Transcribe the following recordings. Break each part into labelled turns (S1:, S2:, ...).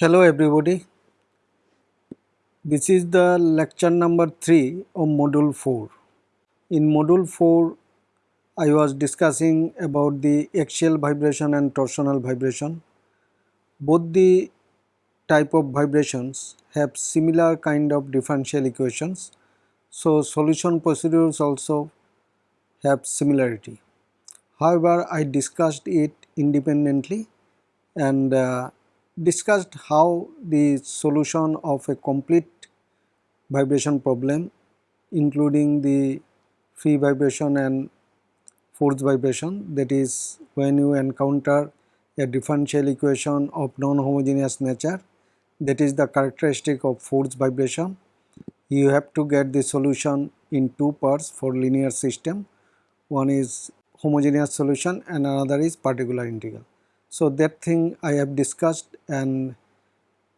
S1: Hello everybody. This is the lecture number 3 of module 4. In module 4 I was discussing about the axial vibration and torsional vibration. Both the type of vibrations have similar kind of differential equations. So solution procedures also have similarity. However, I discussed it independently and uh, discussed how the solution of a complete vibration problem including the free vibration and force vibration that is when you encounter a differential equation of non-homogeneous nature that is the characteristic of force vibration you have to get the solution in two parts for linear system. One is homogeneous solution and another is particular integral so that thing I have discussed and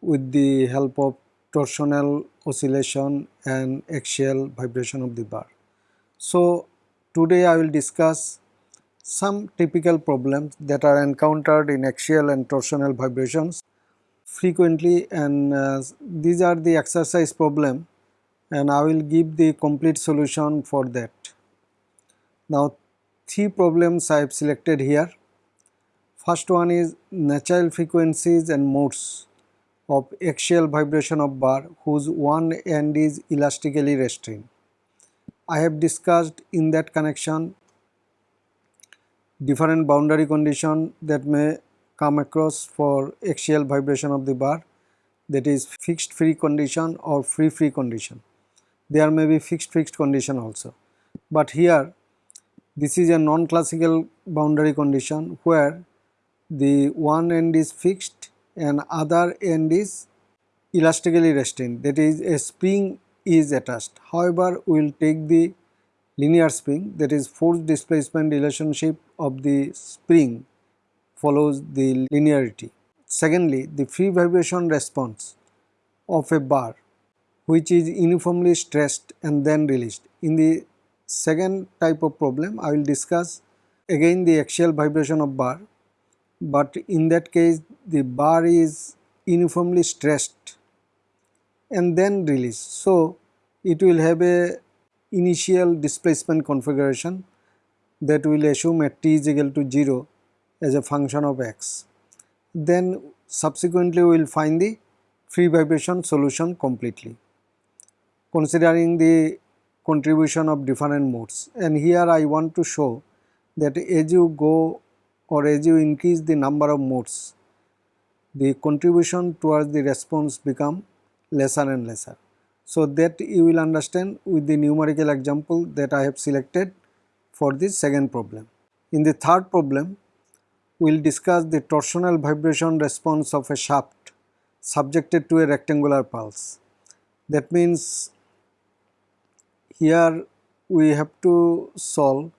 S1: with the help of torsional oscillation and axial vibration of the bar. So today I will discuss some typical problems that are encountered in axial and torsional vibrations frequently and uh, these are the exercise problem and I will give the complete solution for that. Now three problems I have selected here First one is natural frequencies and modes of axial vibration of bar whose one end is elastically restrained. I have discussed in that connection different boundary condition that may come across for axial vibration of the bar that is fixed free condition or free free condition. There may be fixed fixed condition also. But here this is a non-classical boundary condition where the one end is fixed and other end is elastically restrained that is a spring is attached. However, we will take the linear spring that is force displacement relationship of the spring follows the linearity. Secondly, the free vibration response of a bar which is uniformly stressed and then released. In the second type of problem, I will discuss again the axial vibration of bar but in that case the bar is uniformly stressed and then released. So, it will have a initial displacement configuration that will assume at t is equal to 0 as a function of x. Then subsequently we will find the free vibration solution completely considering the contribution of different modes and here I want to show that as you go or as you increase the number of modes, the contribution towards the response become lesser and lesser. So that you will understand with the numerical example that I have selected for this second problem. In the third problem, we will discuss the torsional vibration response of a shaft subjected to a rectangular pulse. That means here we have to solve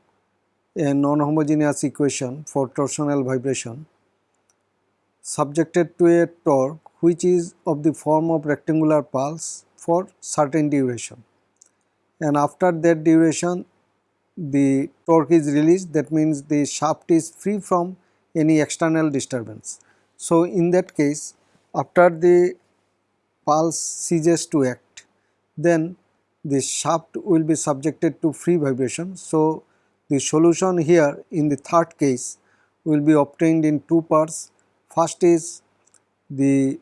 S1: a non-homogeneous equation for torsional vibration subjected to a torque which is of the form of rectangular pulse for certain duration and after that duration the torque is released that means the shaft is free from any external disturbance. So in that case after the pulse ceases to act then the shaft will be subjected to free vibration. So the solution here in the third case will be obtained in two parts. First is the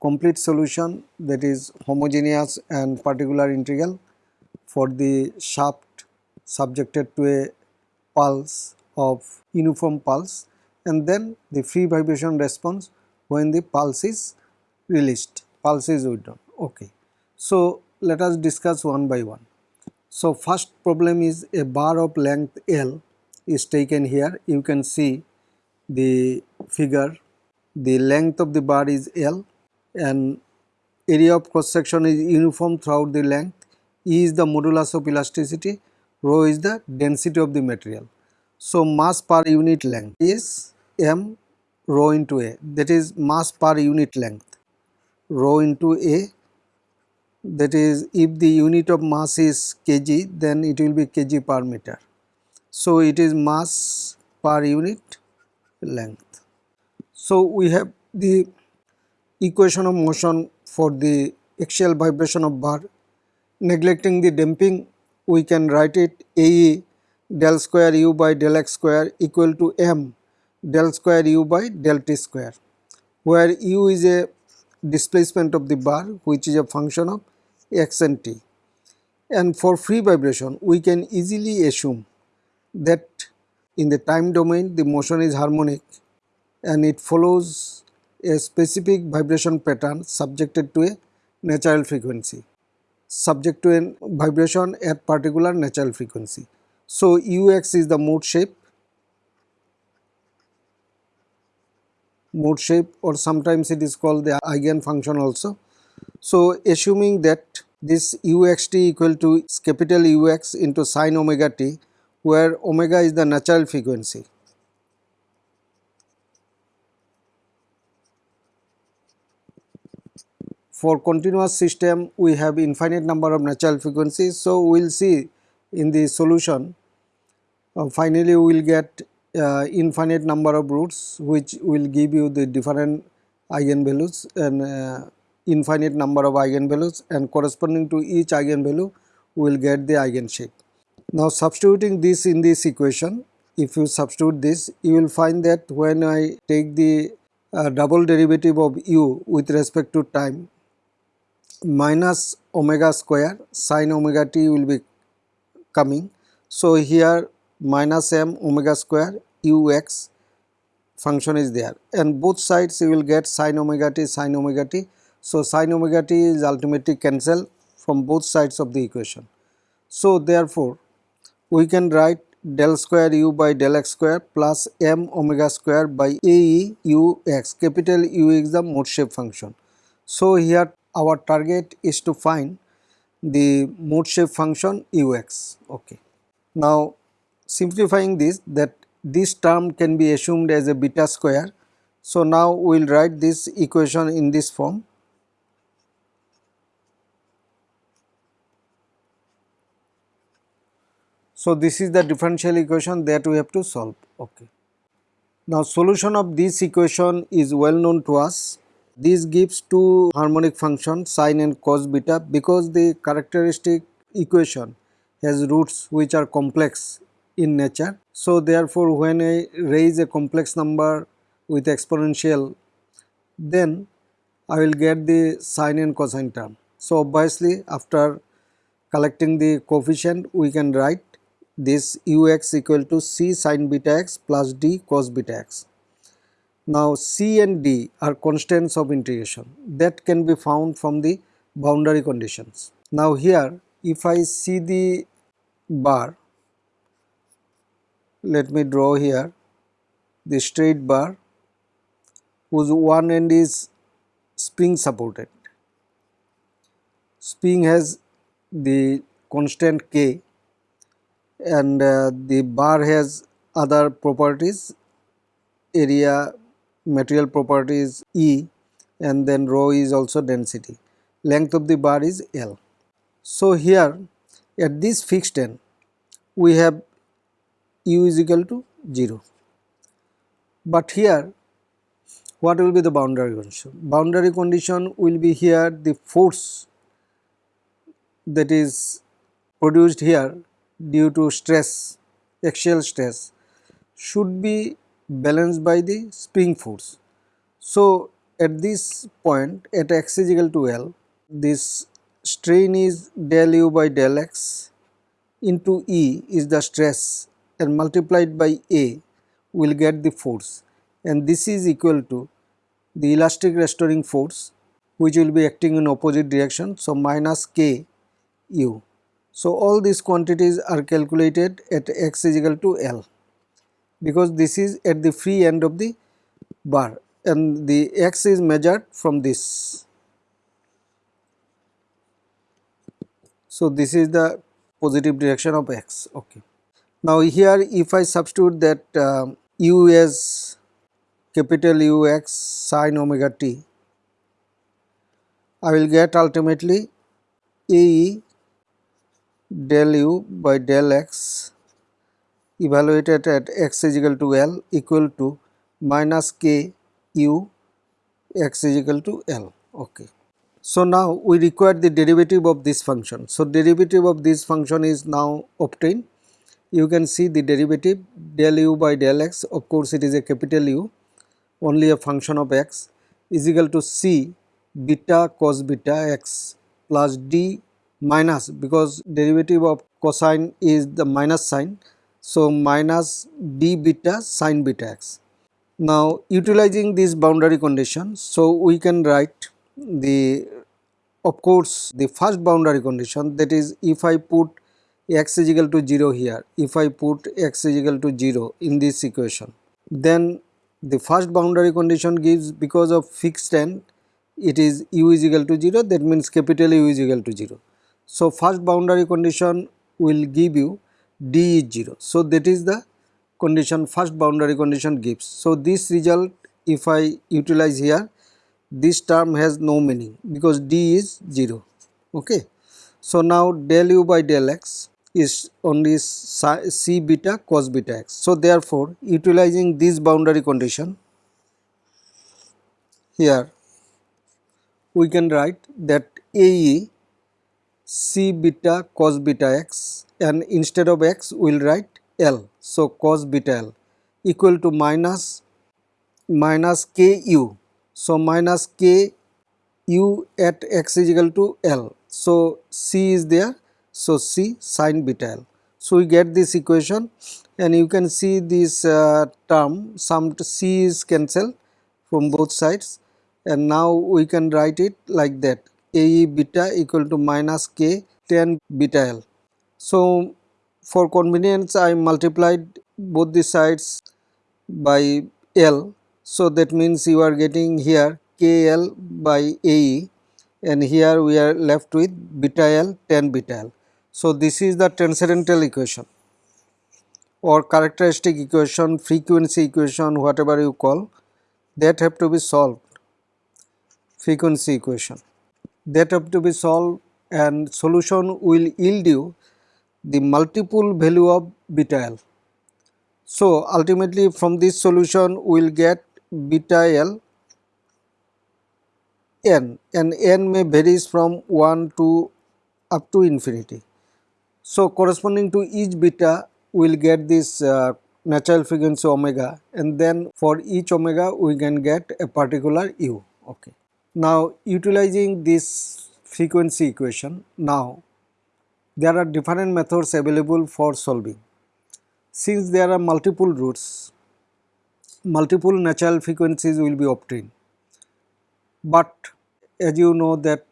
S1: complete solution that is homogeneous and particular integral for the shaft subjected to a pulse of uniform pulse and then the free vibration response when the pulse is released, pulse is withdrawn. Okay. So, let us discuss one by one. So first problem is a bar of length L is taken here. You can see the figure. The length of the bar is L and area of cross section is uniform throughout the length. E is the modulus of elasticity, rho is the density of the material. So mass per unit length is m rho into a that is mass per unit length rho into a that is if the unit of mass is kg then it will be kg per meter. So it is mass per unit length. So we have the equation of motion for the axial vibration of bar. Neglecting the damping, we can write it AE del square u by del x square equal to m del square u by del t square, where u is a displacement of the bar which is a function of x and t. And for free vibration, we can easily assume that in the time domain the motion is harmonic and it follows a specific vibration pattern subjected to a natural frequency subject to a vibration at particular natural frequency. So, ux is the mode shape mode shape or sometimes it is called the eigen function also. So, assuming that this uxt equal to capital Ux into sine omega t where omega is the natural frequency. For continuous system we have infinite number of natural frequencies. So, we will see in the solution uh, finally we will get uh, infinite number of roots which will give you the different eigenvalues and uh, infinite number of eigenvalues and corresponding to each eigenvalue we will get the eigenshape. Now substituting this in this equation, if you substitute this, you will find that when I take the uh, double derivative of u with respect to time, minus omega square sine omega t will be coming. So here minus m omega square ux function is there and both sides you will get sine omega t sine omega t. So sine omega t is ultimately cancelled from both sides of the equation. So therefore we can write del square u by del x square plus m omega square by a e u x capital U is the mode shape function. So here our target is to find the mode shape function ux okay. Now simplifying this that this term can be assumed as a beta square. So now we will write this equation in this form So, this is the differential equation that we have to solve. Okay. Now, solution of this equation is well known to us. This gives two harmonic functions sine and cos beta because the characteristic equation has roots which are complex in nature. So, therefore, when I raise a complex number with exponential then I will get the sine and cosine term. So, obviously after collecting the coefficient we can write this ux equal to c sin beta x plus d cos beta x. Now c and d are constants of integration that can be found from the boundary conditions. Now here if I see the bar, let me draw here the straight bar whose one end is spring supported. Spring has the constant k and uh, the bar has other properties area material properties E and then rho is also density length of the bar is L. So here at this fixed end we have u is equal to 0 but here what will be the boundary condition? Boundary condition will be here the force that is produced here due to stress, axial stress should be balanced by the spring force. So, at this point at x is equal to L, this strain is del u by del x into E is the stress and multiplied by A will get the force and this is equal to the elastic restoring force which will be acting in opposite direction. So, minus k u so, all these quantities are calculated at x is equal to L because this is at the free end of the bar and the x is measured from this. So, this is the positive direction of x. Okay. Now, here if I substitute that uh, u as capital U x sine omega t, I will get ultimately A e del u by del x evaluated at x is equal to L equal to minus k u x is equal to L. Okay. So now we require the derivative of this function. So derivative of this function is now obtained. You can see the derivative del u by del x of course it is a capital U only a function of x is equal to c beta cos beta x plus d minus because derivative of cosine is the minus sign. So minus d beta sine beta x. Now utilizing this boundary condition so we can write the of course the first boundary condition that is if I put x is equal to 0 here if I put x is equal to 0 in this equation then the first boundary condition gives because of fixed end it is u is equal to 0 that means capital U is equal to 0. So first boundary condition will give you d is 0. So that is the condition first boundary condition gives. So this result if I utilize here this term has no meaning because d is 0 okay. So now del u by del x is only c beta cos beta x. So therefore utilizing this boundary condition here we can write that AE c beta cos beta x and instead of x we will write L. So cos beta L equal to minus minus ku. So minus k u at x is equal to L. So c is there so C sine beta L. So we get this equation and you can see this uh, term some C is cancelled from both sides and now we can write it like that AE beta equal to minus K tan beta L. So for convenience I multiplied both the sides by L so that means you are getting here KL by AE and here we are left with beta L tan beta L. So, this is the transcendental equation or characteristic equation, frequency equation, whatever you call that have to be solved, frequency equation that have to be solved and solution will yield you the multiple value of beta L. So, ultimately from this solution we will get beta L n and n may varies from 1 to up to infinity. So, corresponding to each beta we will get this uh, natural frequency omega and then for each omega we can get a particular u. Okay. Now, utilizing this frequency equation now there are different methods available for solving. Since there are multiple roots, multiple natural frequencies will be obtained. But as you know that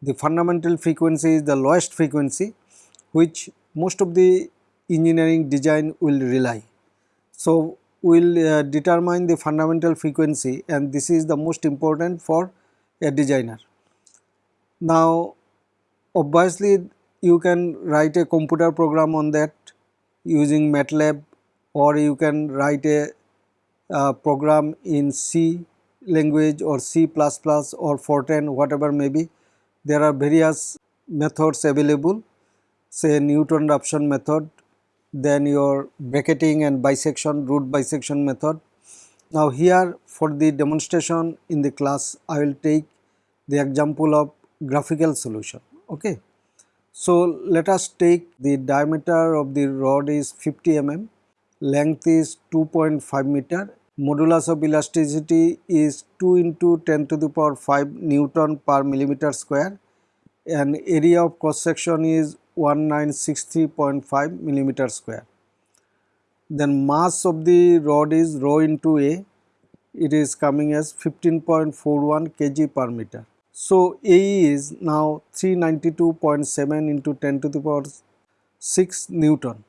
S1: the fundamental frequency is the lowest frequency which most of the engineering design will rely. So, we will uh, determine the fundamental frequency and this is the most important for a designer. Now, obviously you can write a computer program on that using MATLAB or you can write a uh, program in C language or C++ or Fortran whatever may be. There are various methods available say Newton Raphson method, then your bracketing and bisection root bisection method. Now here for the demonstration in the class I will take the example of graphical solution. Okay. So let us take the diameter of the rod is 50 mm, length is 2.5 meter, modulus of elasticity is 2 into 10 to the power 5 Newton per millimeter square and area of cross section is 1963.5 millimeter square. Then mass of the rod is rho into A, it is coming as 15.41 kg per meter. So A is now 392.7 into 10 to the power 6 Newton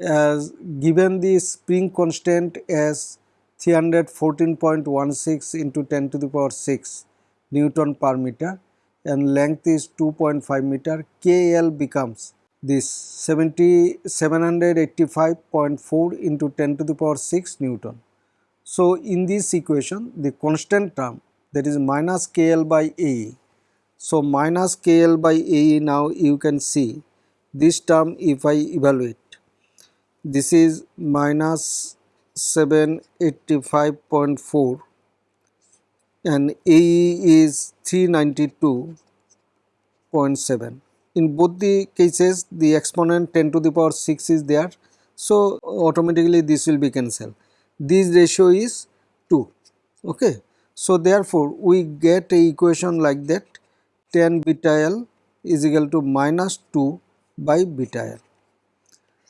S1: as given the spring constant as 314.16 into 10 to the power 6 Newton per meter and length is 2.5 meter, KL becomes this 7785.4 into 10 to the power 6 Newton. So, in this equation the constant term that is minus KL by A. So, minus KL by A now you can see this term if I evaluate this is minus 785.4 and AE is 392.7. In both the cases the exponent 10 to the power 6 is there so automatically this will be cancelled. This ratio is 2 okay. So therefore we get a equation like that tan beta L is equal to minus 2 by beta L.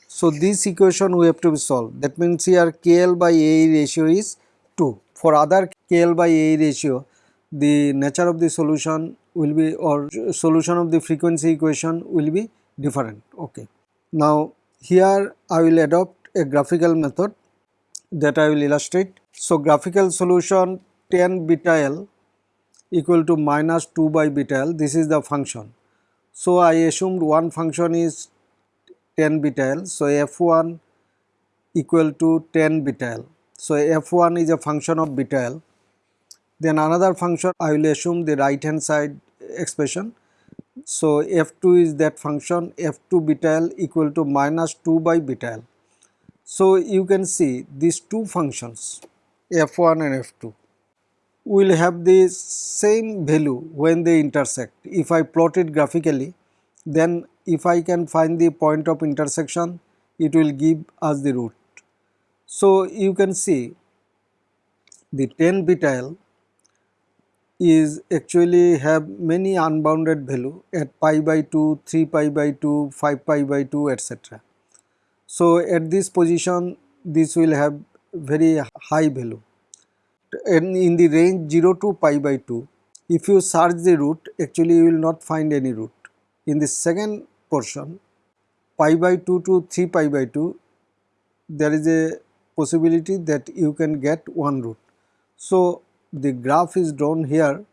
S1: So this equation we have to solve that means here KL by A ratio is 2. For other KL by A ratio the nature of the solution will be or solution of the frequency equation will be different okay. Now here I will adopt a graphical method that I will illustrate. So graphical solution tan beta L equal to minus 2 by beta L this is the function. So I assumed one function is tan beta L so f1 equal to 10 beta L. So f1 is a function of beta L then another function I will assume the right hand side expression. So f2 is that function f2 beta L equal to minus 2 by beta L. So you can see these two functions f1 and f2 will have the same value when they intersect. If I plot it graphically then if I can find the point of intersection it will give us the root. So you can see the 10 beta L is actually have many unbounded value at pi by 2, 3 pi by 2, 5 pi by 2 etc. So at this position this will have very high value and in the range 0 to pi by 2 if you search the root actually you will not find any root. In the second portion pi by 2 to 3 pi by 2 there is a possibility that you can get one root. So the graph is drawn here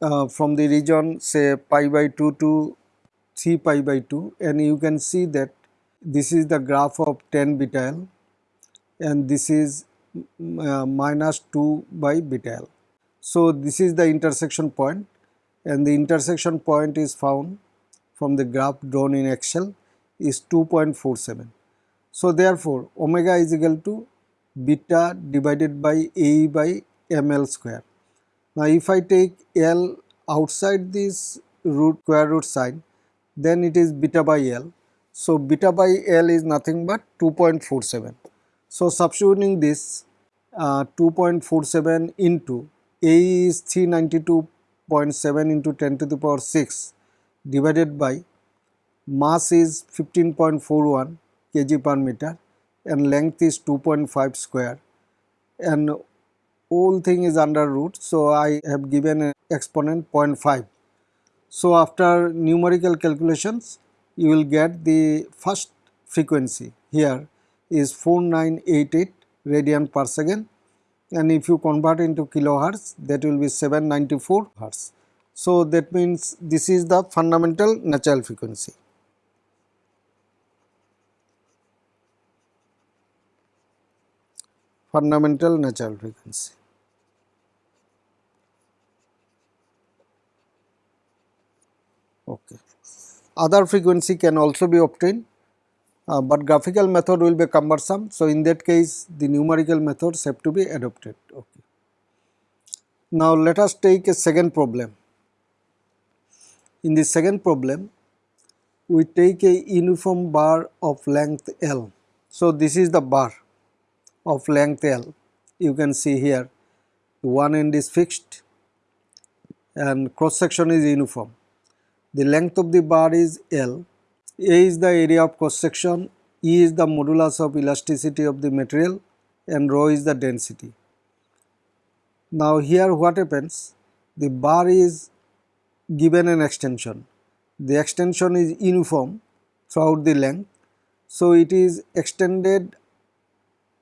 S1: uh, from the region say pi by 2 to 3 pi by 2 and you can see that this is the graph of tan beta and this is uh, minus 2 by beta. So this is the intersection point and the intersection point is found from the graph drawn in Excel is 2.47. So therefore omega is equal to beta divided by A by ml square. Now if I take L outside this root square root sign then it is beta by L. So beta by L is nothing but 2.47. So substituting this uh, 2.47 into A is 392.7 into 10 to the power 6 divided by mass is 15.41 kg per meter and length is 2.5 square and whole thing is under root so I have given an exponent 0.5. So after numerical calculations you will get the first frequency here is 4988 radian per second and if you convert into kilohertz that will be 794 hertz. So that means this is the fundamental natural frequency. Fundamental natural frequency. Okay. Other frequency can also be obtained, uh, but graphical method will be cumbersome. So, in that case the numerical methods have to be adopted. Okay. Now, let us take a second problem. In the second problem, we take a uniform bar of length L. So, this is the bar of length L. You can see here one end is fixed and cross section is uniform. The length of the bar is L. A is the area of cross section, E is the modulus of elasticity of the material and rho is the density. Now here what happens? The bar is given an extension. The extension is uniform throughout the length. So it is extended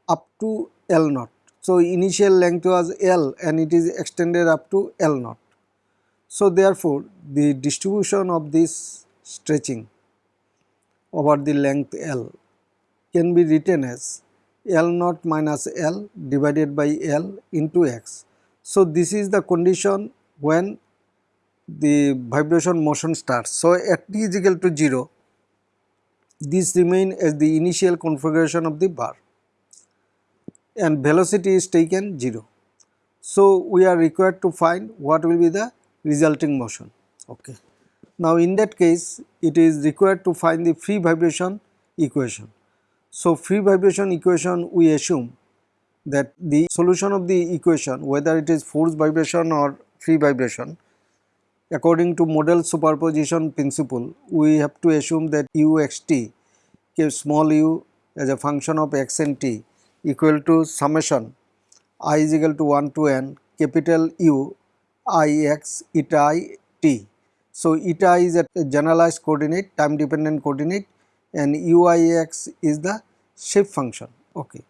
S1: up to L naught. So initial length was L and it is extended up to L naught. So therefore, the distribution of this stretching over the length L can be written as L naught minus L divided by L into x. So this is the condition when the vibration motion starts. So at t is equal to 0, this remain as the initial configuration of the bar and velocity is taken 0. So, we are required to find what will be the resulting motion. Okay. Now, in that case it is required to find the free vibration equation. So, free vibration equation we assume that the solution of the equation whether it is force vibration or free vibration according to modal superposition principle we have to assume that u x t small u as a function of x and t equal to summation i is equal to 1 to n capital U i x eta i t. So, eta i is a generalized coordinate time dependent coordinate and u i x is the shape function okay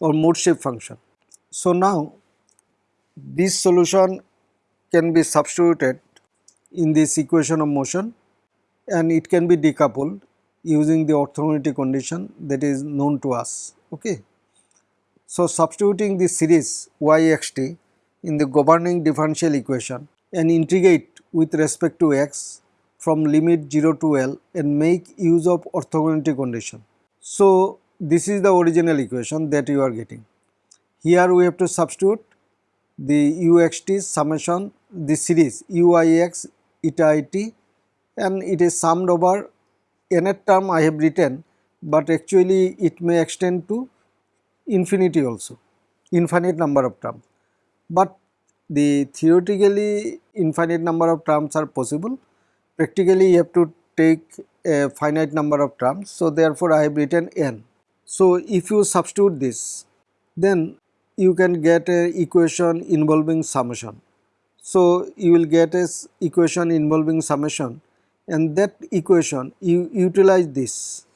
S1: or mode shape function. So, now this solution can be substituted in this equation of motion and it can be decoupled using the orthogonality condition that is known to us. Okay. So, substituting the series y x t in the governing differential equation and integrate with respect to x from limit 0 to L and make use of orthogonality condition. So, this is the original equation that you are getting. Here we have to substitute the u x t summation the series u i x eta i t and it is summed over nth term I have written, but actually it may extend to infinity also, infinite number of terms. But the theoretically infinite number of terms are possible, practically you have to take a finite number of terms. So, therefore, I have written n. So, if you substitute this, then you can get a equation involving summation. So, you will get a equation involving summation and that equation you utilize this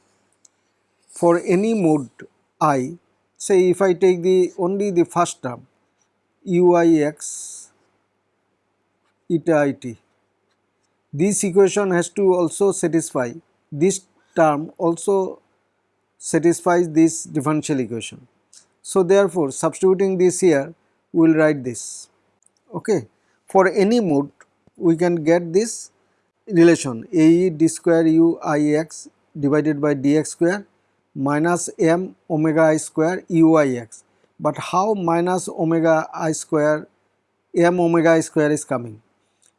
S1: for any mode i say if I take the only the first term uix eta it this equation has to also satisfy this term also satisfies this differential equation. So, therefore, substituting this here we will write this okay for any mode we can get this relation ae d square u i x divided by dx square minus m omega i square u i x. But how minus omega i square m omega i square is coming?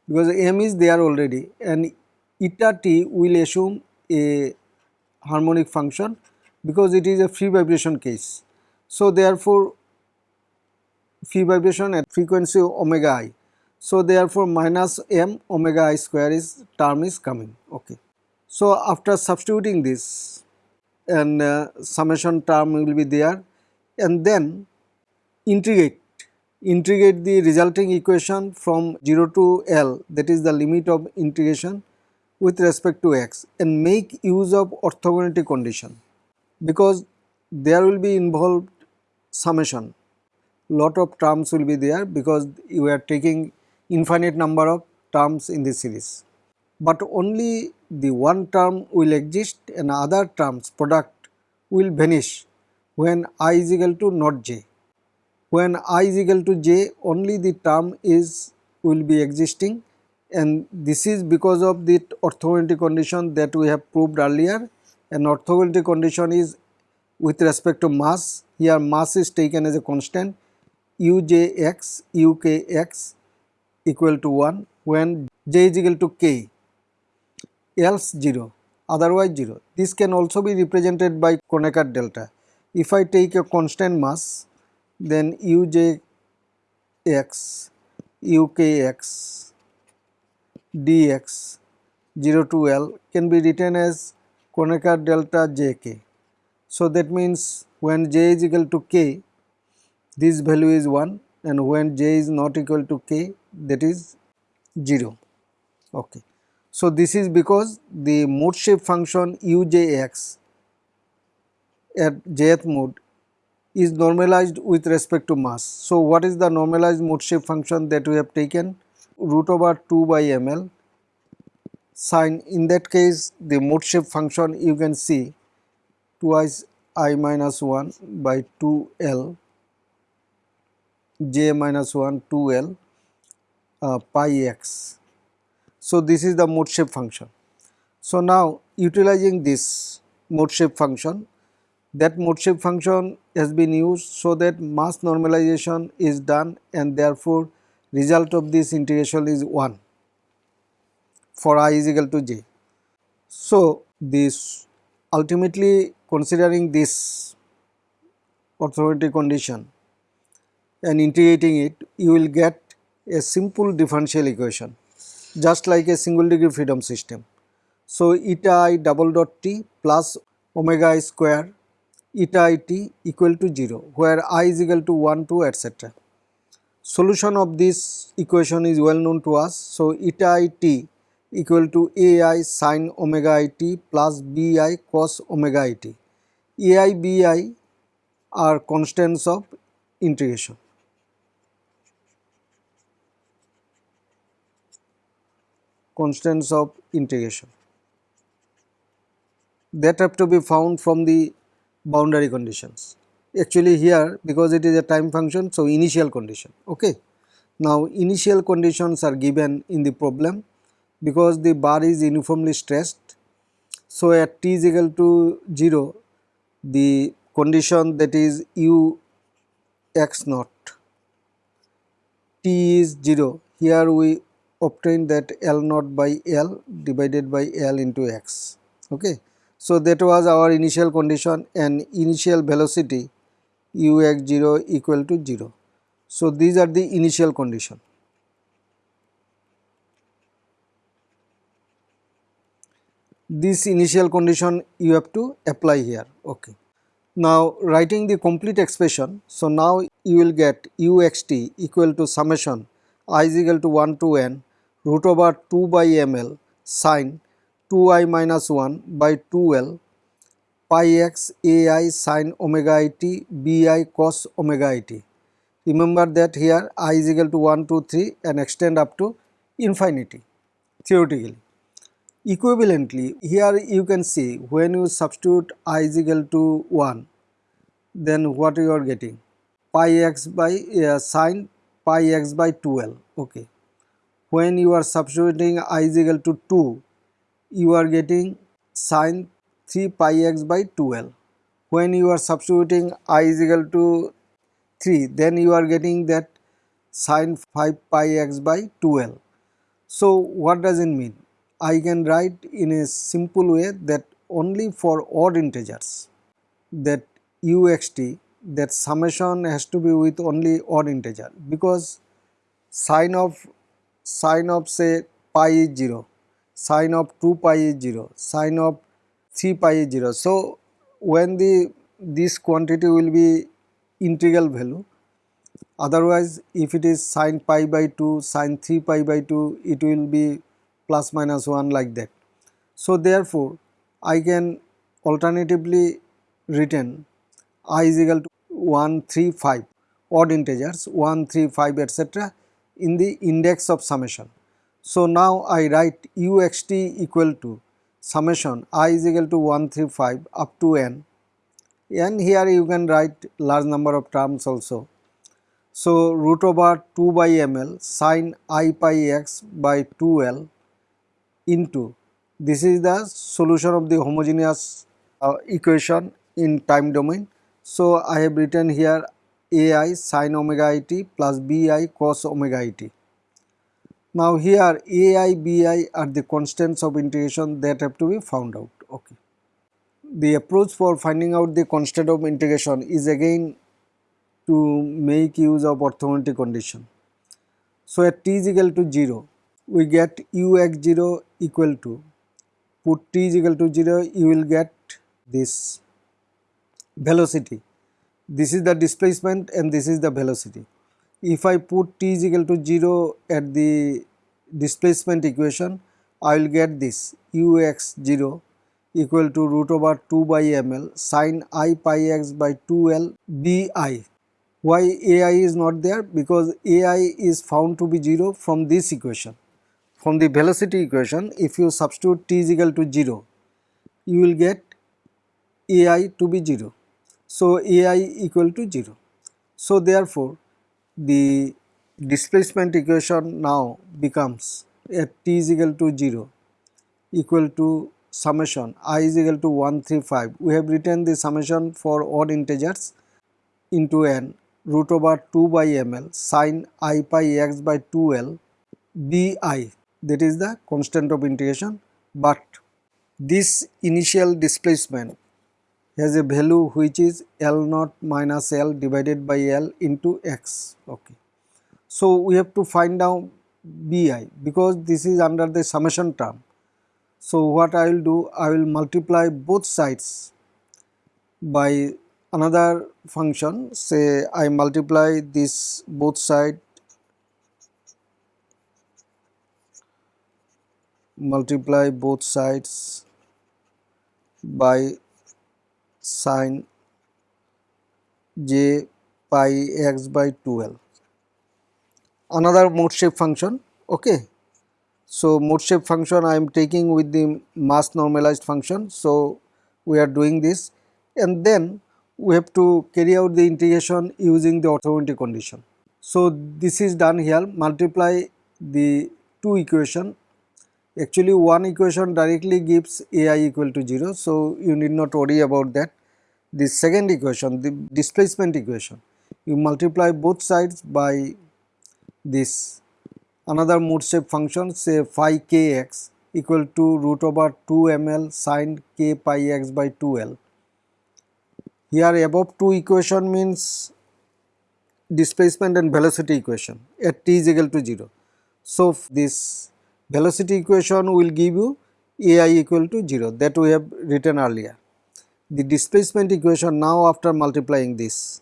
S1: Because m is there already and eta t will assume a harmonic function because it is a free vibration case. So, therefore, free vibration at frequency omega i so, therefore, minus m omega i square is term is coming. Okay. So, after substituting this and uh, summation term will be there. And then integrate integrate the resulting equation from 0 to L that is the limit of integration with respect to x and make use of orthogonality condition. Because there will be involved summation. Lot of terms will be there because you are taking infinite number of terms in the series. But only the one term will exist and other terms product will vanish when i is equal to not j. When i is equal to j only the term is will be existing. And this is because of the orthogonality condition that we have proved earlier. And orthogonality condition is with respect to mass. Here mass is taken as a constant. Ujx ukx equal to 1 when j is equal to k else 0 otherwise 0. This can also be represented by Kronecker delta. If I take a constant mass then ujx ukx dx 0 to L can be written as Kronecker delta jk. So that means when j is equal to k this value is 1 and when j is not equal to k that is 0 okay so this is because the mode shape function ujx at jth mode is normalized with respect to mass. So what is the normalized mode shape function that we have taken? Root over 2 by ml sine in that case the mode shape function you can see twice i minus 1 by 2 l j minus 1 2 L uh, pi x. So, this is the mode shape function. So, now utilizing this mode shape function that mode shape function has been used so that mass normalization is done and therefore result of this integration is 1 for i is equal to j. So, this ultimately considering this orthogonality condition and integrating it you will get a simple differential equation just like a single degree freedom system. So, eta i double dot t plus omega i square eta i t equal to 0 where i is equal to 1 2 etc. Solution of this equation is well known to us. So, eta i t equal to a i sin omega i t plus b i cos omega i t. a i b i are constants of integration. Constants of integration that have to be found from the boundary conditions. Actually here because it is a time function so initial condition okay. Now initial conditions are given in the problem because the bar is uniformly stressed. So at t is equal to 0 the condition that is u x naught t is 0 here we obtain that L naught by L divided by L into x okay. So that was our initial condition and initial velocity u x 0 equal to 0. So these are the initial condition. This initial condition you have to apply here okay. Now writing the complete expression so now you will get u x t equal to summation i is equal to 1 to n root over 2 by ml sine 2i minus 1 by 2l pi x ai sine omega i t bi cos omega i t. Remember that here i is equal to 1 2 3 and extend up to infinity theoretically. Equivalently here you can see when you substitute i is equal to 1 then what you are getting pi x by uh, sine pi x by 2l okay when you are substituting i is equal to 2 you are getting sine 3 pi x by 2l when you are substituting i is equal to 3 then you are getting that sine 5 pi x by 2l so what does it mean? I can write in a simple way that only for odd integers that uxt that summation has to be with only odd integer because sine of sine of से pi zero, sine of two pi zero, sine of three pi zero. So when the this quantity will be integral value otherwise if it is sine pi by two sine three pi by two it will be plus minus one like that so therefore I can alternatively return I equal to one three five odd integers one three five etcetera in the index of summation. So now I write uxt equal to summation i is equal to 135 up to n and here you can write large number of terms also. So root over 2 by ml sine i pi x by 2l into this is the solution of the homogeneous uh, equation in time domain. So I have written here ai sin omega i t plus bi cos omega i t. Now here ai bi are the constants of integration that have to be found out. Okay. The approach for finding out the constant of integration is again to make use of orthogonality condition. So at t is equal to 0 we get ux 0 equal to put t is equal to 0 you will get this velocity this is the displacement and this is the velocity. If I put t is equal to 0 at the displacement equation, I will get this ux 0 equal to root over 2 by ml sine i pi x by 2l bi. Why ai is not there? Because ai is found to be 0 from this equation. From the velocity equation, if you substitute t is equal to 0, you will get ai to be 0. So, ai equal to 0. So, therefore, the displacement equation now becomes at t is equal to 0 equal to summation i is equal to 135 we have written the summation for odd integers into n root over 2 by ml sine i pi x by 2l bi that is the constant of integration. But this initial displacement has a value which is L naught minus L divided by L into X. Okay. So we have to find out Bi because this is under the summation term. So what I will do, I will multiply both sides by another function say I multiply this both side multiply both sides by sine j pi x by 2l another mode shape function okay. So mode shape function i am taking with the mass normalized function. So we are doing this and then we have to carry out the integration using the orthogonality condition. So this is done here. Multiply the two equation. Actually one equation directly gives ai equal to 0 so you need not worry about that. The second equation the displacement equation you multiply both sides by this another mode shape function say phi kx equal to root over 2 ml sine k pi x by 2l. Here above two equation means displacement and velocity equation at t is equal to 0. So, this velocity equation will give you ai equal to 0 that we have written earlier. The displacement equation now after multiplying this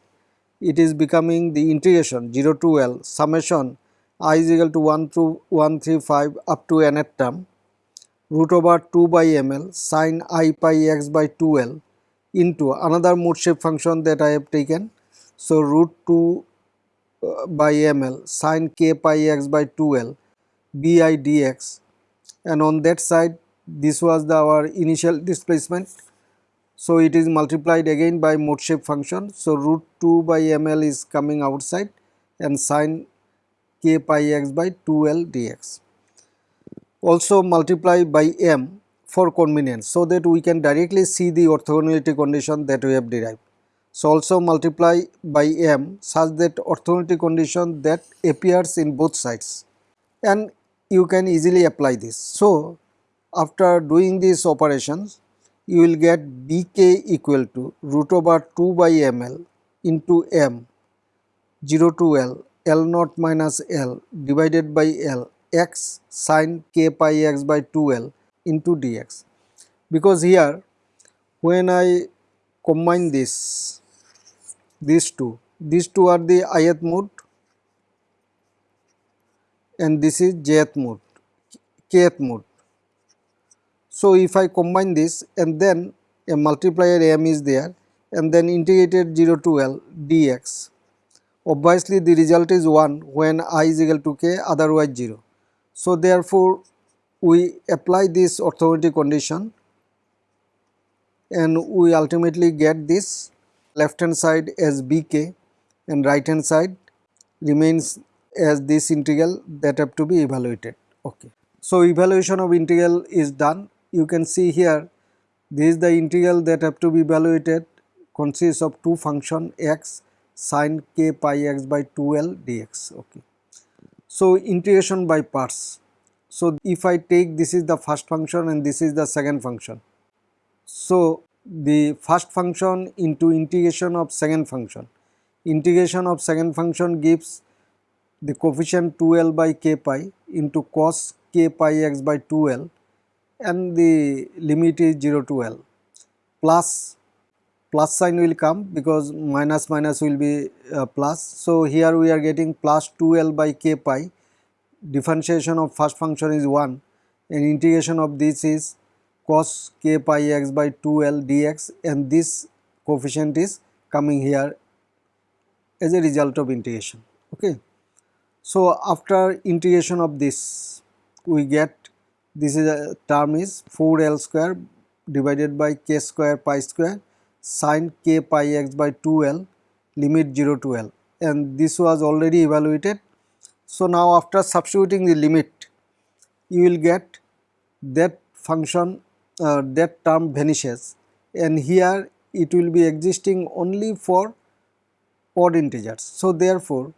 S1: it is becoming the integration 0 to L summation i is equal to 1 to 135 up to nth term root over 2 by ml sine i pi x by 2l into another mode shape function that I have taken. So, root 2 uh, by ml sine k pi x by 2l bi dx and on that side this was the our initial displacement. So, it is multiplied again by mode shape function. So, root 2 by ml is coming outside and sine k pi x by 2l dx. Also multiply by m for convenience so that we can directly see the orthogonality condition that we have derived. So also multiply by m such that orthogonality condition that appears in both sides and you can easily apply this. So, after doing these operations you will get bk equal to root over 2 by ml into m 0 to l l naught minus l divided by l x sine k pi x by 2l into dx because here when I combine this these two these two are the ith mode and this is jth mode, kth mode. So, if I combine this and then a multiplier m is there and then integrated 0 to L dx, obviously the result is 1 when i is equal to k otherwise 0. So, therefore, we apply this orthogonality condition and we ultimately get this left hand side as bk and right hand side remains as this integral that have to be evaluated. Okay. So, evaluation of integral is done. You can see here this is the integral that have to be evaluated consists of two function x sine k pi x by 2l dx. Okay. So, integration by parts. So, if I take this is the first function and this is the second function. So, the first function into integration of second function. Integration of second function gives the coefficient 2l by k pi into cos k pi x by 2l and the limit is 0 to l plus plus sign will come because minus minus will be uh, plus. So, here we are getting plus 2l by k pi differentiation of first function is 1 and integration of this is cos k pi x by 2l dx and this coefficient is coming here as a result of integration. Okay. So, after integration of this we get this is a term is 4 L square divided by k square pi square sine k pi x by 2 L limit 0 to L and this was already evaluated. So, now after substituting the limit you will get that function uh, that term vanishes and here it will be existing only for odd integers. So, therefore,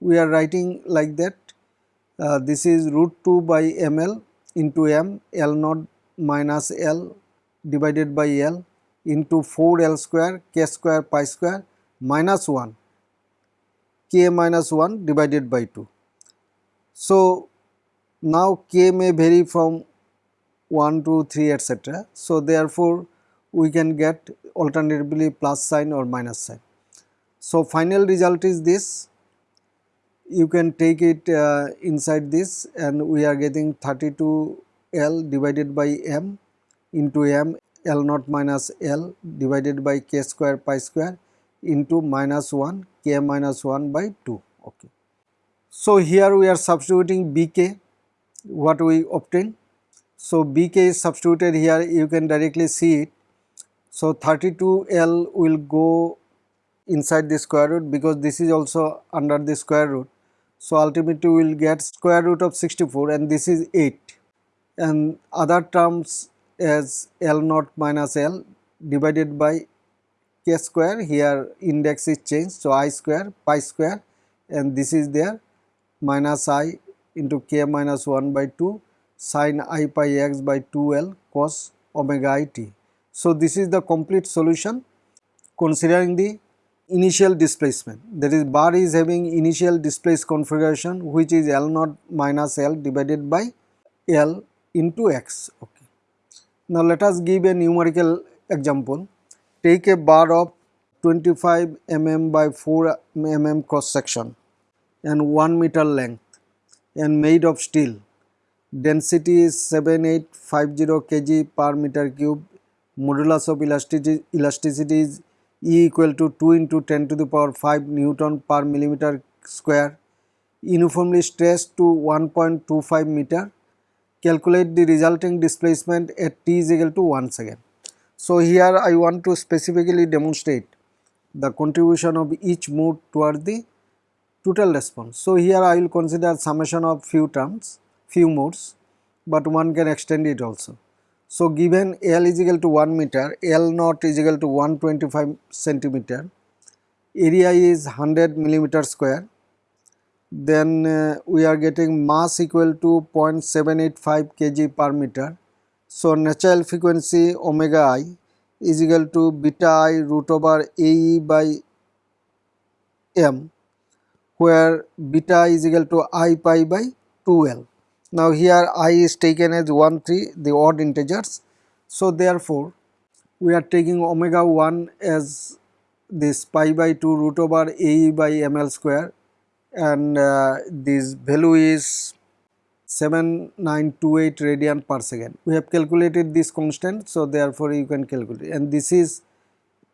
S1: we are writing like that uh, this is root 2 by ml into m l naught minus l divided by l into 4 l square k square pi square minus 1 k minus 1 divided by 2. So, now k may vary from 1, 2, 3 etc. So, therefore, we can get alternatively plus sign or minus sign. So, final result is this you can take it uh, inside this and we are getting 32 L divided by M into M L naught minus L divided by k square pi square into minus 1 k minus 1 by 2 okay. So, here we are substituting Bk what we obtain. So, Bk is substituted here you can directly see it. So, 32L will go inside the square root because this is also under the square root. So, ultimately we will get square root of 64 and this is 8 and other terms as L naught minus L divided by k square here index is changed. So, i square pi square and this is there minus i into k minus 1 by 2 sine i pi x by 2l cos omega i t. So, this is the complete solution considering the initial displacement that is bar is having initial displaced configuration which is L naught minus L divided by L into x. Okay. Now, let us give a numerical example. Take a bar of 25 mm by 4 mm cross section and 1 meter length and made of steel. Density is 7850 kg per meter cube. Modulus of elasticity, elasticity is E equal to 2 into 10 to the power 5 Newton per millimeter square. Uniformly stressed to 1.25 meter. Calculate the resulting displacement at t is equal to 1 second. So, here I want to specifically demonstrate the contribution of each mode toward the total response. So, here I will consider summation of few terms, few modes, but one can extend it also. So, given L is equal to 1 meter, L naught is equal to 125 centimeter, area is 100 millimeter square, then uh, we are getting mass equal to 0.785 kg per meter. So, natural frequency omega i is equal to beta i root over AE by m where beta is equal to i pi by 2l. Now here i is taken as 1 3 the odd integers. So therefore we are taking omega 1 as this pi by 2 root over ae by ml square and uh, this value is 7928 radian per second. We have calculated this constant so therefore you can calculate and this is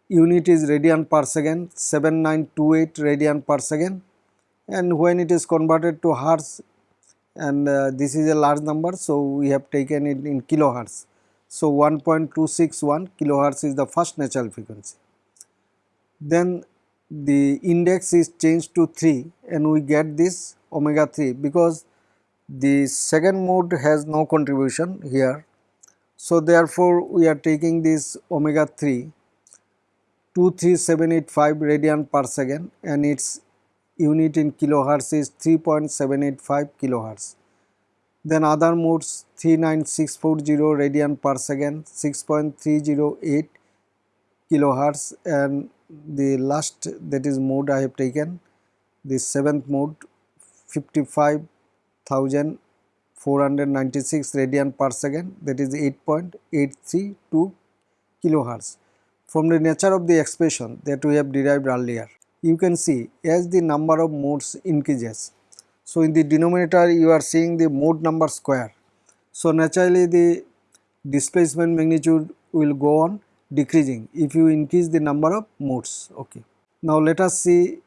S1: unit is radian per second 7928 radian per second and when it is converted to hertz and uh, this is a large number so we have taken it in kilohertz. So 1.261 kilohertz is the first natural frequency. Then the index is changed to 3 and we get this omega 3 because the second mode has no contribution here. So therefore we are taking this omega 3 23785 radian per second and its unit in kilohertz is 3.785 kilohertz. Then other modes 39640 radian per second 6.308 kilohertz and the last that is mode I have taken the seventh mode 55,496 radian per second that is 8.832 kilohertz from the nature of the expression that we have derived earlier you can see as the number of modes increases. So, in the denominator you are seeing the mode number square. So, naturally the displacement magnitude will go on decreasing if you increase the number of modes. Okay. Now, let us see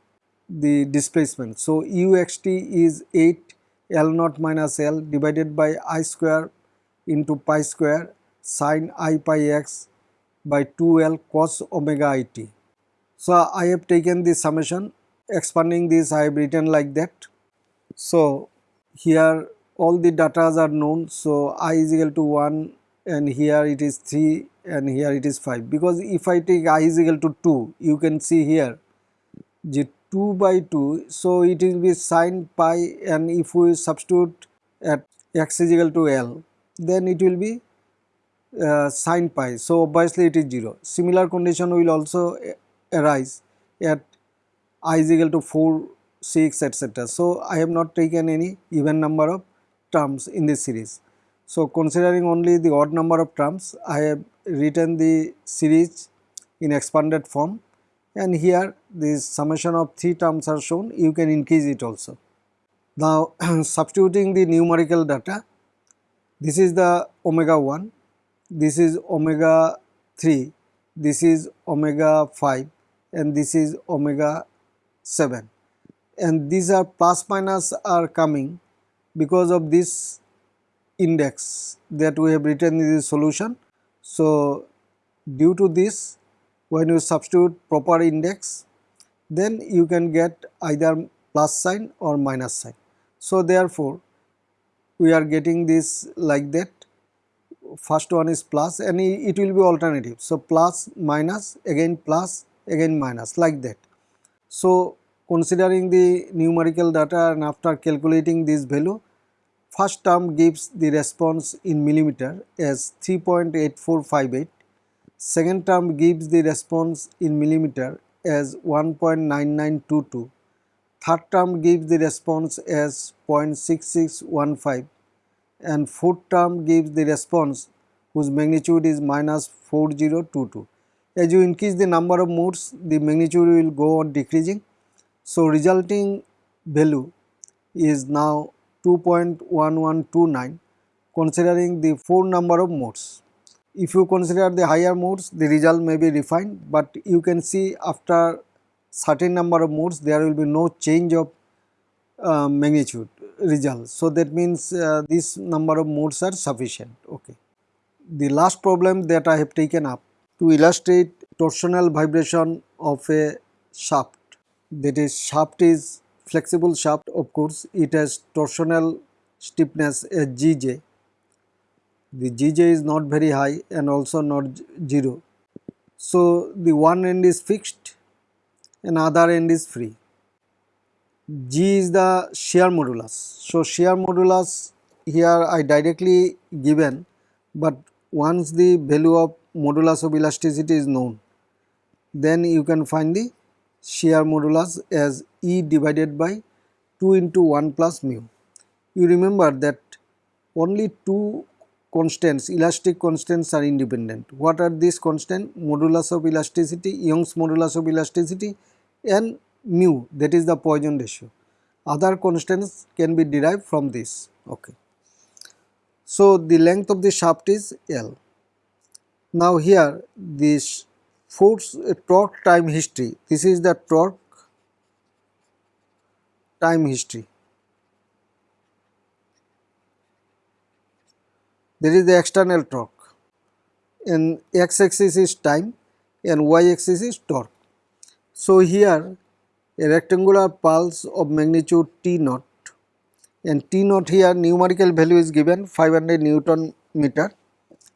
S1: the displacement. So, uxt is 8 L naught minus L divided by i square into pi square sine i pi x by 2L cos omega i t. So, I have taken the summation expanding this I have written like that. So, here all the data are known. So, i is equal to 1 and here it is 3 and here it is 5 because if I take i is equal to 2 you can see here the 2 by 2 so it will be sine pi and if we substitute at x is equal to L then it will be uh, sine pi so obviously it is 0 similar condition will also arise at i is equal to 4 6 etc so I have not taken any even number of terms in this series. So considering only the odd number of terms, I have written the series in expanded form. And here the summation of 3 terms are shown, you can increase it also. Now substituting the numerical data, this is the omega 1, this is omega 3, this is omega 5 and this is omega 7 and these are plus minus are coming because of this index that we have written in the solution. So, due to this when you substitute proper index then you can get either plus sign or minus sign. So, therefore, we are getting this like that first one is plus and it will be alternative. So, plus minus again plus again minus like that. So, considering the numerical data and after calculating this value First term gives the response in millimeter as 3.8458. Second term gives the response in millimeter as 1.9922. Third term gives the response as 0.6615 and fourth term gives the response whose magnitude is minus 4022. As you increase the number of modes, the magnitude will go on decreasing. So, resulting value is now 2.1129 considering the 4 number of modes. If you consider the higher modes the result may be refined but you can see after certain number of modes there will be no change of uh, magnitude result. So that means uh, this number of modes are sufficient. Okay. The last problem that I have taken up to illustrate torsional vibration of a shaft that is shaft is flexible shaft of course it has torsional stiffness as Gj. The Gj is not very high and also not 0. So, the one end is fixed and other end is free. G is the shear modulus. So, shear modulus here I directly given but once the value of modulus of elasticity is known then you can find the shear modulus as E divided by 2 into 1 plus mu. You remember that only two constants, elastic constants are independent. What are these constants? Modulus of elasticity, Young's modulus of elasticity and mu that is the Poisson ratio. Other constants can be derived from this. Okay. So, the length of the shaft is L. Now, here this force uh, torque time history, this is the torque time history. There is the external torque and x axis is time and y axis is torque. So, here a rectangular pulse of magnitude T naught and T naught here numerical value is given 500 Newton meter.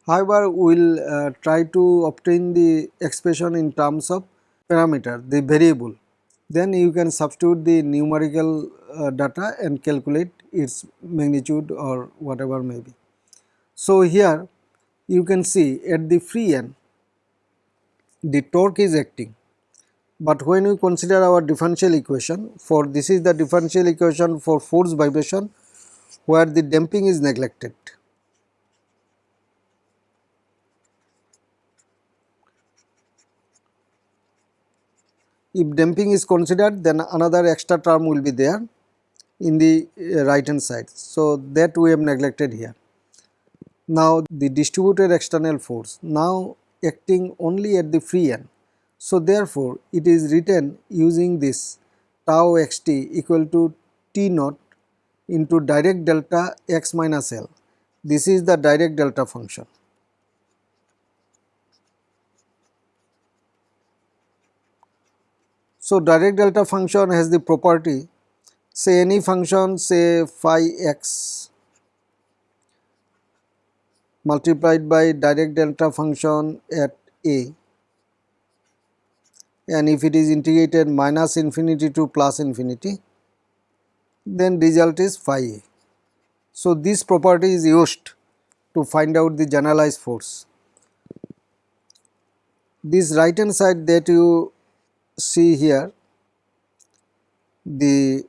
S1: However, we will uh, try to obtain the expression in terms of parameter the variable then you can substitute the numerical uh, data and calculate its magnitude or whatever may be. So, here you can see at the free end the torque is acting, but when we consider our differential equation for this is the differential equation for force vibration where the damping is neglected. If damping is considered then another extra term will be there in the uh, right hand side. So, that we have neglected here. Now, the distributed external force now acting only at the free end. So, therefore, it is written using this tau xt equal to T naught into Dirac delta x minus L. This is the Dirac delta function. So, Dirac delta function has the property say any function say phi x multiplied by Dirac delta function at a and if it is integrated minus infinity to plus infinity then result is phi a. So, this property is used to find out the generalized force. This right hand side that you see here the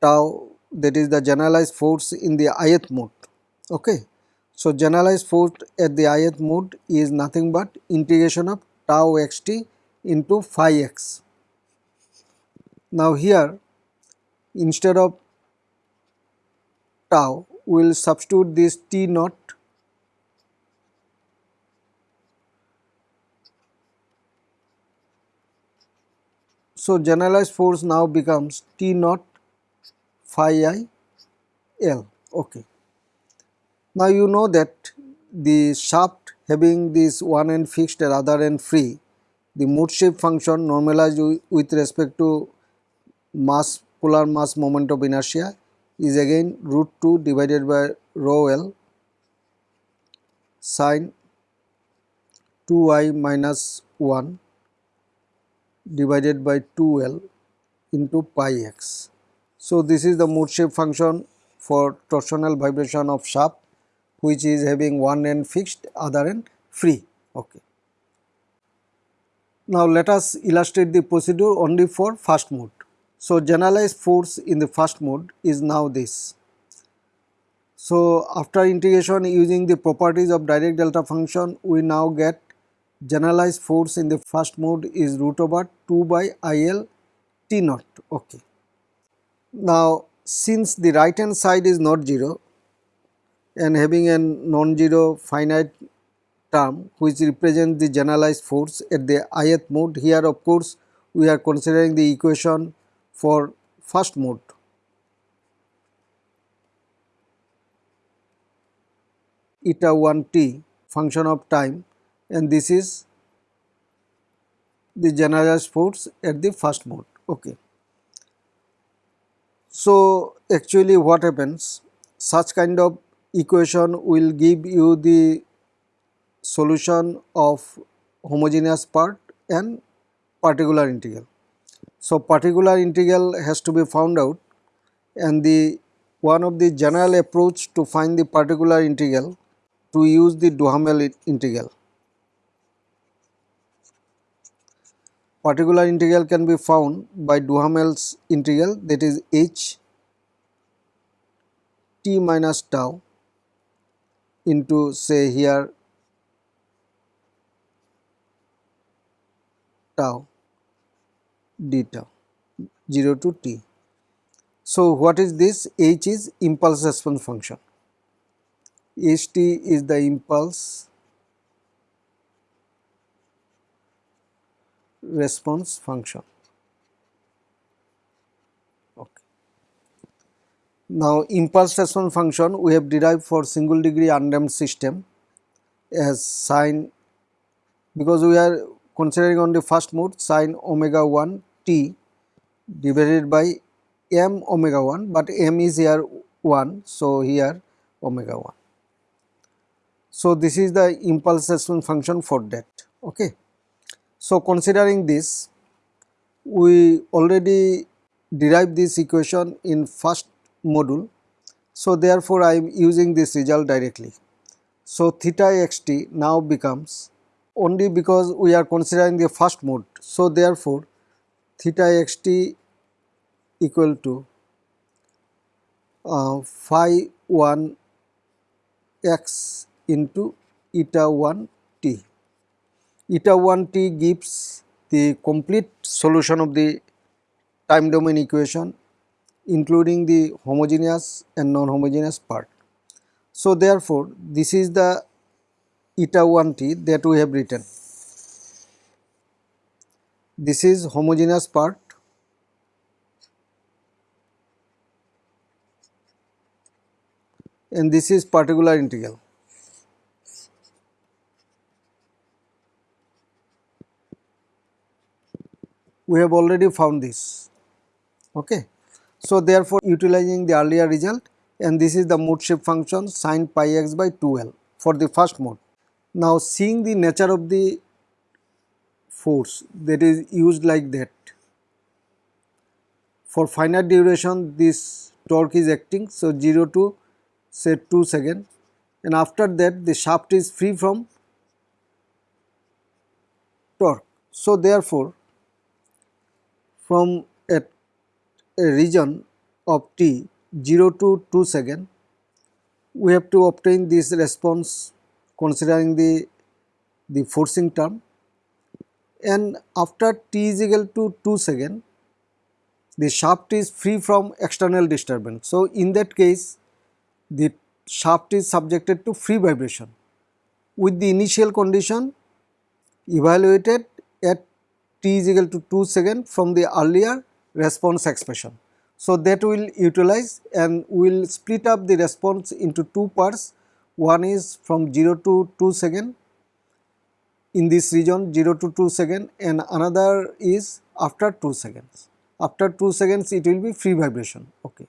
S1: tau that is the generalized force in the ith mode. Okay. So, generalized force at the ith mode is nothing but integration of tau xt into phi x. Now, here instead of tau we will substitute this t naught So, generalized force now becomes T naught phi i L. Okay. Now, you know that the shaft having this one end fixed and other end free, the mode shape function normalized with respect to mass polar mass moment of inertia is again root 2 divided by rho L sine 2 i minus 1 divided by 2L into pi x. So, this is the mode shape function for torsional vibration of shaft which is having one end fixed other end free. Okay. Now, let us illustrate the procedure only for first mode. So, generalized force in the first mode is now this. So, after integration using the properties of Dirac delta function we now get generalized force in the first mode is root over 2 by IL T naught. Okay. Now, since the right hand side is not 0 and having a non-zero finite term which represents the generalized force at the ith mode here of course we are considering the equation for first mode. eta 1 t function of time and this is the generalized force at the first mode. Okay. So, actually what happens such kind of equation will give you the solution of homogeneous part and particular integral. So, particular integral has to be found out and the one of the general approach to find the particular integral to use the Duhamel integral. Particular integral can be found by Duhamel's integral that is h t minus tau into say here tau d tau 0 to t. So, what is this? h is impulse response function, h t is the impulse response function. Okay. Now, impulse response function we have derived for single degree undamped system as sine because we are considering on the first mode sine omega 1 t divided by m omega 1, but m is here 1. So, here omega 1. So, this is the impulse response function for that. Okay. So, considering this we already derived this equation in first module. So, therefore, I am using this result directly. So, theta xt now becomes only because we are considering the first mode. So, therefore, theta xt equal to uh, phi 1 x into eta 1 t eta 1 t gives the complete solution of the time domain equation including the homogeneous and non-homogeneous part. So, therefore, this is the eta 1 t that we have written. This is homogeneous part and this is particular integral. We have already found this. Okay. So, therefore, utilizing the earlier result and this is the mode shape function sin pi x by 2L. for the first mode. Now seeing the nature of the force that is used like that. For finite duration this torque is acting so 0 to say 2 second and after that the shaft is free from torque. So therefore from a, a region of t 0 to 2 second we have to obtain this response considering the the forcing term and after t is equal to 2 second the shaft is free from external disturbance. So, in that case the shaft is subjected to free vibration with the initial condition evaluated at t is equal to 2 second from the earlier response expression. So, that will utilize and will split up the response into two parts one is from 0 to 2 second in this region 0 to 2 second and another is after 2 seconds. After 2 seconds it will be free vibration. Okay.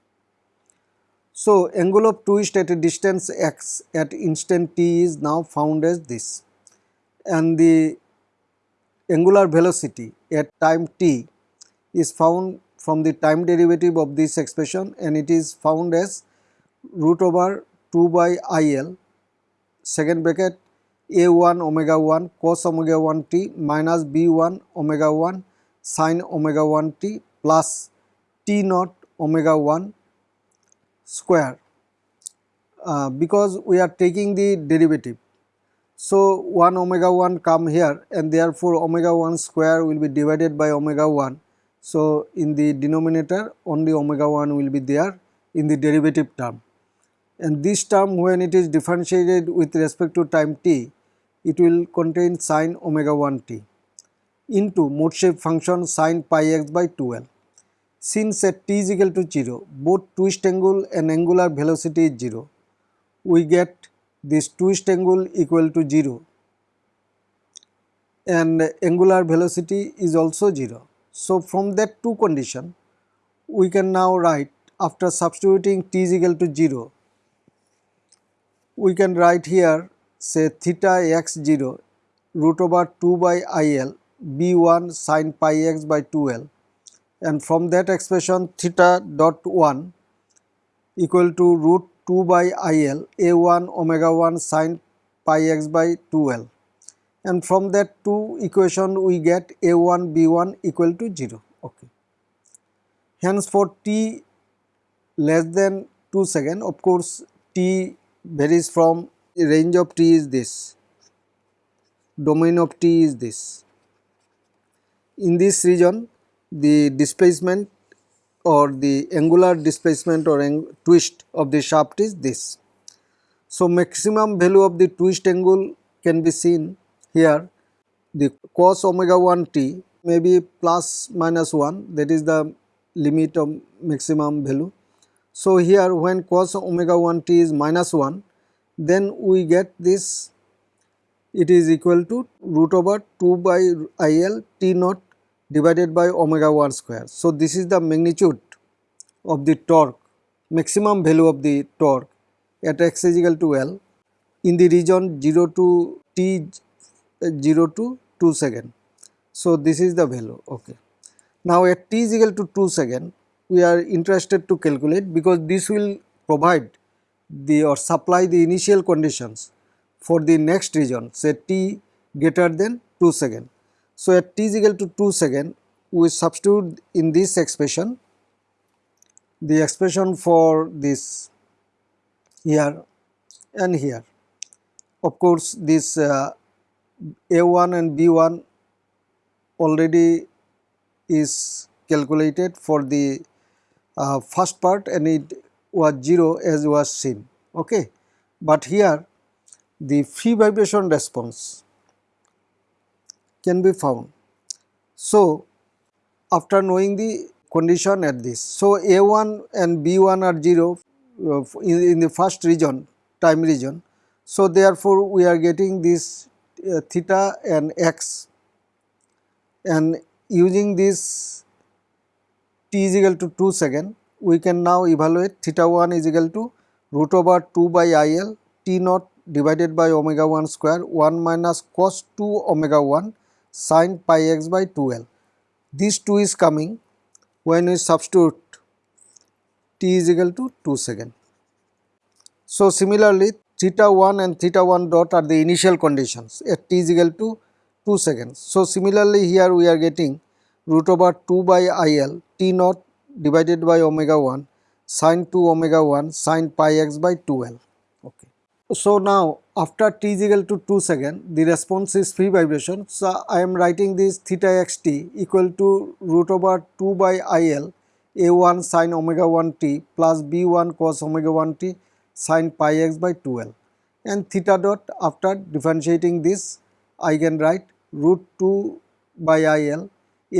S1: So, angle of twist at a distance x at instant t is now found as this and the angular velocity at time t is found from the time derivative of this expression and it is found as root over 2 by IL second bracket a1 omega 1 cos omega 1 t minus b1 omega 1 sin omega 1 t plus t naught omega 1 square uh, because we are taking the derivative. So, 1 omega 1 come here and therefore, omega 1 square will be divided by omega 1. So, in the denominator only omega 1 will be there in the derivative term and this term when it is differentiated with respect to time t it will contain sine omega 1 t into mode shape function sine pi x by 2l. Since at t is equal to 0 both twist angle and angular velocity is 0 we get this twist angle equal to 0 and angular velocity is also 0. So, from that two condition we can now write after substituting t is equal to 0 we can write here say theta x 0 root over 2 by IL b1 sin pi x by 2l and from that expression theta dot 1 equal to root 2 by IL a1 omega 1 sin pi x by 2l and from that two equation we get a1 b1 equal to 0 okay. Hence for t less than 2 second of course t varies from range of t is this, domain of t is this. In this region the displacement or the angular displacement or twist of the shaft is this. So, maximum value of the twist angle can be seen here the cos omega 1 t may be plus minus 1 that is the limit of maximum value so, here when cos omega 1 t is minus 1 then we get this it is equal to root over 2 by IL t naught divided by omega 1 square. So, this is the magnitude of the torque maximum value of the torque at x is equal to L in the region 0 to t 0 to 2 second. So, this is the value okay. Now, at t is equal to 2 second we are interested to calculate because this will provide the or supply the initial conditions for the next region say t greater than 2 second. So, at t is equal to 2 second we substitute in this expression the expression for this here and here. Of course, this uh, A1 and B1 already is calculated for the uh, first part and it was 0 as was seen okay. But here the free vibration response can be found. So, after knowing the condition at this. So, A1 and B1 are 0 uh, in, in, the first region time region. So, therefore, we are getting this uh, theta and x and using this t is equal to 2 second, we can now evaluate theta 1 is equal to root over 2 by IL t naught divided by omega 1 square 1 minus cos 2 omega 1 sin pi x by 2l. This 2 is coming when we substitute t is equal to 2 second. So similarly theta 1 and theta 1 dot are the initial conditions at t is equal to 2 seconds. So similarly here we are getting root over 2 by il t naught divided by omega 1 sin 2 omega 1 sin pi x by 2l. Okay. So now after t is equal to 2 second the response is free vibration. So I am writing this theta xt equal to root over 2 by il a1 sin omega 1 t plus b1 cos omega 1 t sin pi x by 2l and theta dot after differentiating this I can write root 2 by il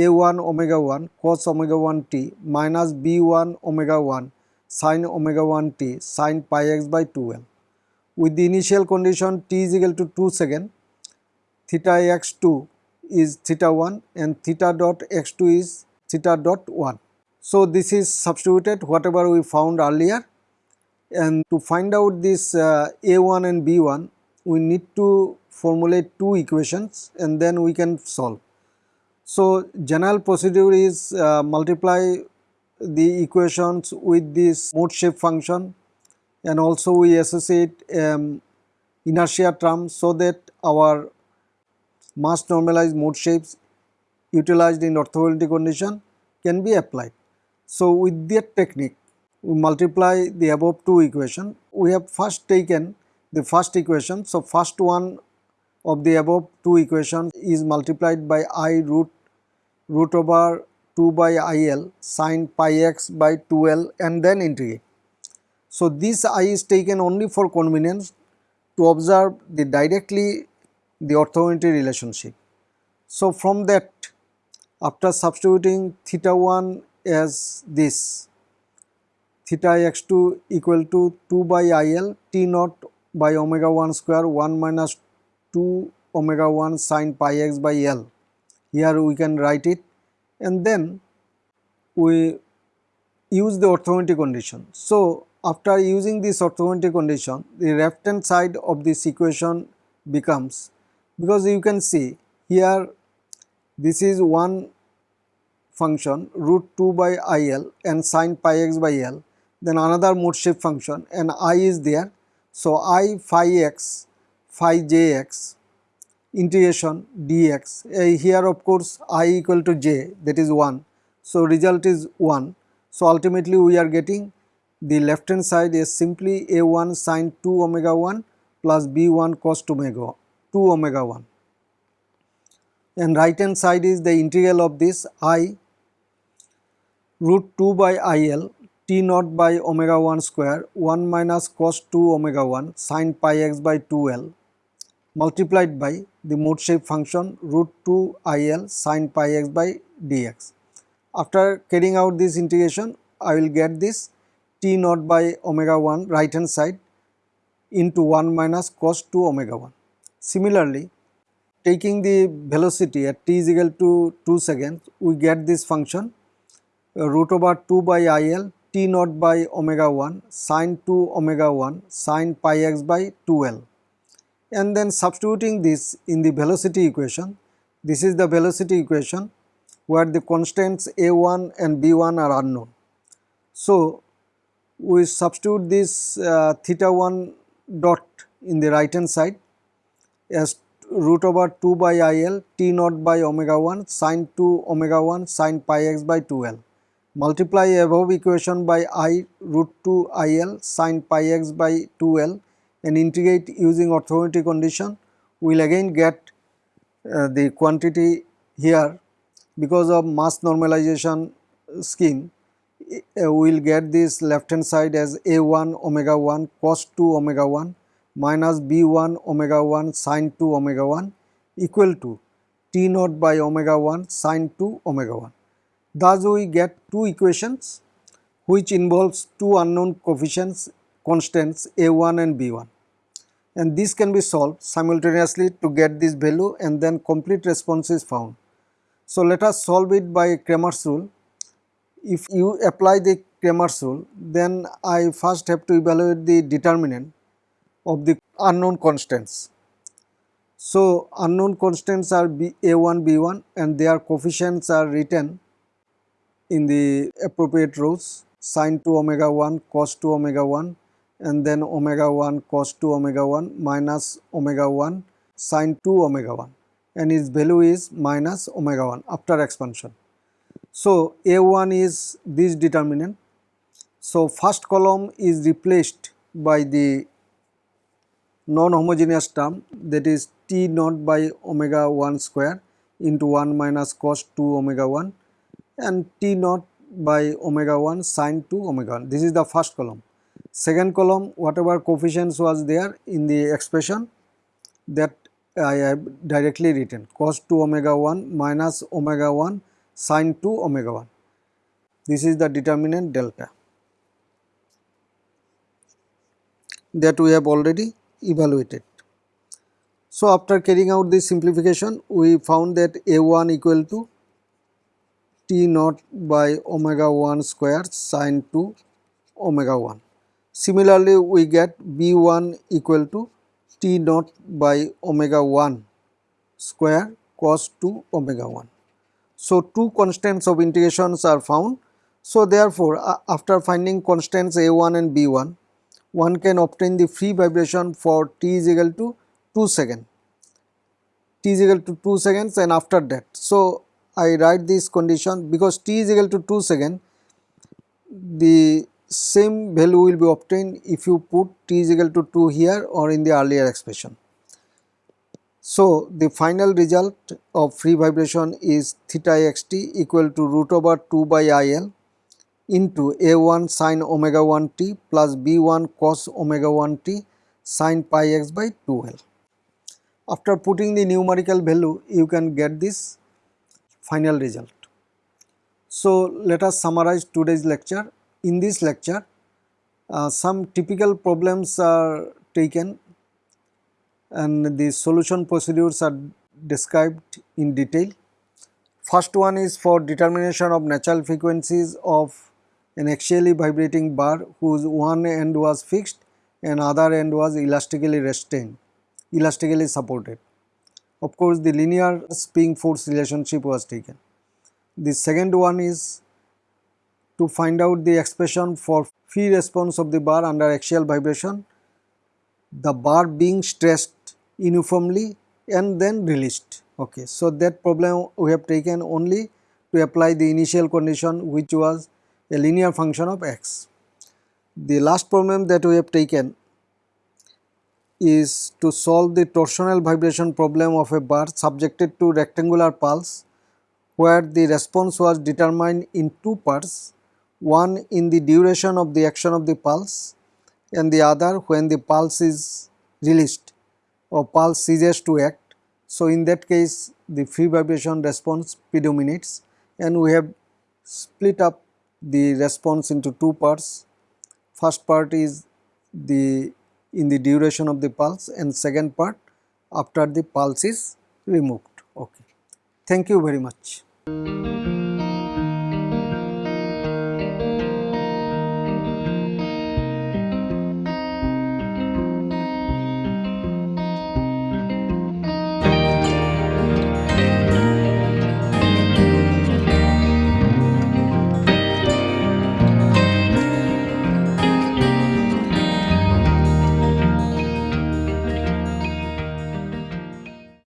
S1: a1 omega 1 cos omega 1 t minus b1 omega 1 sin omega 1 t sin pi x by 2l. With the initial condition t is equal to 2 second, theta x2 is theta 1 and theta dot x2 is theta dot 1. So this is substituted whatever we found earlier and to find out this uh, a1 and b1 we need to formulate two equations and then we can solve. So general procedure is uh, multiply the equations with this mode shape function and also we associate um, inertia term so that our mass normalized mode shapes utilized in orthogonality condition can be applied. So with that technique we multiply the above two equation. We have first taken the first equation. So first one of the above two equations is multiplied by i root root over 2 by il sin pi x by 2l and then integrate. So, this i is taken only for convenience to observe the directly the orthogonality relationship. So, from that after substituting theta 1 as this theta x2 equal to 2 by il t naught by omega 1 square 1 minus 2 omega 1 sine pi x by l. Here we can write it and then we use the orthogonality condition. So, after using this orthogonality condition the left hand side of this equation becomes because you can see here this is one function root 2 by il and sin pi x by l then another mode shape function and i is there. So, i phi x phi j x integration dx uh, here of course i equal to j that is 1 so result is 1 so ultimately we are getting the left hand side is simply a1 sine 2 omega 1 plus b1 cos 2 omega 2 omega 1 and right hand side is the integral of this i root 2 by il t naught by omega 1 square 1 minus cos 2 omega 1 sine pi x by 2l multiplied by the mode shape function root 2 il sin pi x by dx. After carrying out this integration, I will get this t naught by omega 1 right hand side into 1 minus cos 2 omega 1. Similarly, taking the velocity at t is equal to 2 seconds, we get this function uh, root over 2 by il t naught by omega 1 sin 2 omega 1 sin pi x by 2l and then substituting this in the velocity equation. This is the velocity equation where the constants a1 and b1 are unknown. So, we substitute this uh, theta 1 dot in the right hand side as root over 2 by il t naught by omega 1 sin 2 omega 1 sin pi x by 2l. Multiply above equation by i root 2 il sin pi x by 2l and integrate using orthogonality condition, we will again get uh, the quantity here because of mass normalization scheme uh, we will get this left hand side as a1 omega 1 cos 2 omega 1 minus b1 omega 1 sin 2 omega 1 equal to t naught by omega 1 sin 2 omega 1. Thus we get two equations which involves two unknown coefficients constants a1 and b1 and this can be solved simultaneously to get this value and then complete response is found. So let us solve it by Cramer's rule. If you apply the Cramer's rule then I first have to evaluate the determinant of the unknown constants. So, unknown constants are B, A1, B1 and their coefficients are written in the appropriate rows sine 2 omega 1 cos 2 omega 1 and then omega 1 cos 2 omega 1 minus omega 1 sine 2 omega 1 and its value is minus omega 1 after expansion. So, A1 is this determinant. So, first column is replaced by the non-homogeneous term that is T naught by omega 1 square into 1 minus cos 2 omega 1 and T naught by omega 1 sine 2 omega 1. This is the first column. Second column whatever coefficients was there in the expression that I have directly written cos 2 omega 1 minus omega 1 sine 2 omega 1. This is the determinant delta that we have already evaluated. So, after carrying out this simplification we found that A1 equal to T naught by omega 1 square sine 2 omega 1. Similarly, we get B1 equal to T naught by omega 1 square cos 2 omega 1. So, two constants of integrations are found. So, therefore, after finding constants A1 and B1, one can obtain the free vibration for t is equal to 2 second t is equal to 2 seconds and after that. So, I write this condition because t is equal to 2 second the same value will be obtained if you put t is equal to 2 here or in the earlier expression. So, the final result of free vibration is theta xt equal to root over 2 by il into a1 sine omega 1 t plus b1 cos omega 1 t sine pi x by 2l. After putting the numerical value you can get this final result. So, let us summarize today's lecture. In this lecture uh, some typical problems are taken and the solution procedures are described in detail. First one is for determination of natural frequencies of an axially vibrating bar whose one end was fixed and other end was elastically restrained, elastically supported. Of course, the linear spring force relationship was taken. The second one is to find out the expression for free response of the bar under axial vibration, the bar being stressed uniformly and then released. Okay. So, that problem we have taken only to apply the initial condition which was a linear function of x. The last problem that we have taken is to solve the torsional vibration problem of a bar subjected to rectangular pulse where the response was determined in two parts, one in the duration of the action of the pulse and the other when the pulse is released or pulse ceases to act. So, in that case the free vibration response predominates and we have split up the response into two parts. First part is the in the duration of the pulse and second part after the pulse is removed. Okay. Thank you very much.